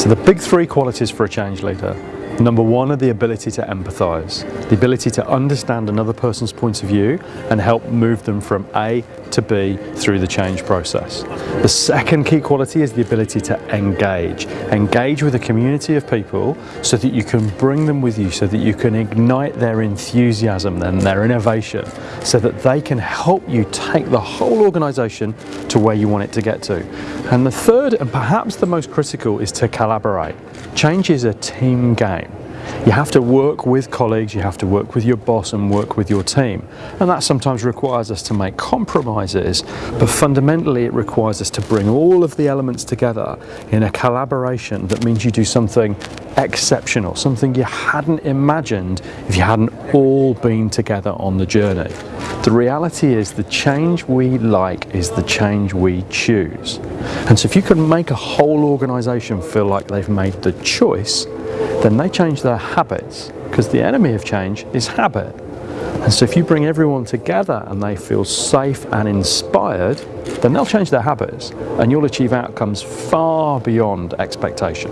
So the big three qualities for a change leader. Number one are the ability to empathise, the ability to understand another person's point of view and help move them from A to B through the change process. The second key quality is the ability to engage. Engage with a community of people so that you can bring them with you, so that you can ignite their enthusiasm and their innovation, so that they can help you take the whole organisation to where you want it to get to. And the third, and perhaps the most critical, is to collaborate. Change is a team game. You have to work with colleagues, you have to work with your boss and work with your team. And that sometimes requires us to make compromises, but fundamentally it requires us to bring all of the elements together in a collaboration that means you do something exceptional, something you hadn't imagined if you hadn't all been together on the journey. The reality is the change we like is the change we choose. And so if you can make a whole organisation feel like they've made the choice, then they change their habits because the enemy of change is habit. And so if you bring everyone together and they feel safe and inspired, then they'll change their habits and you'll achieve outcomes far beyond expectation.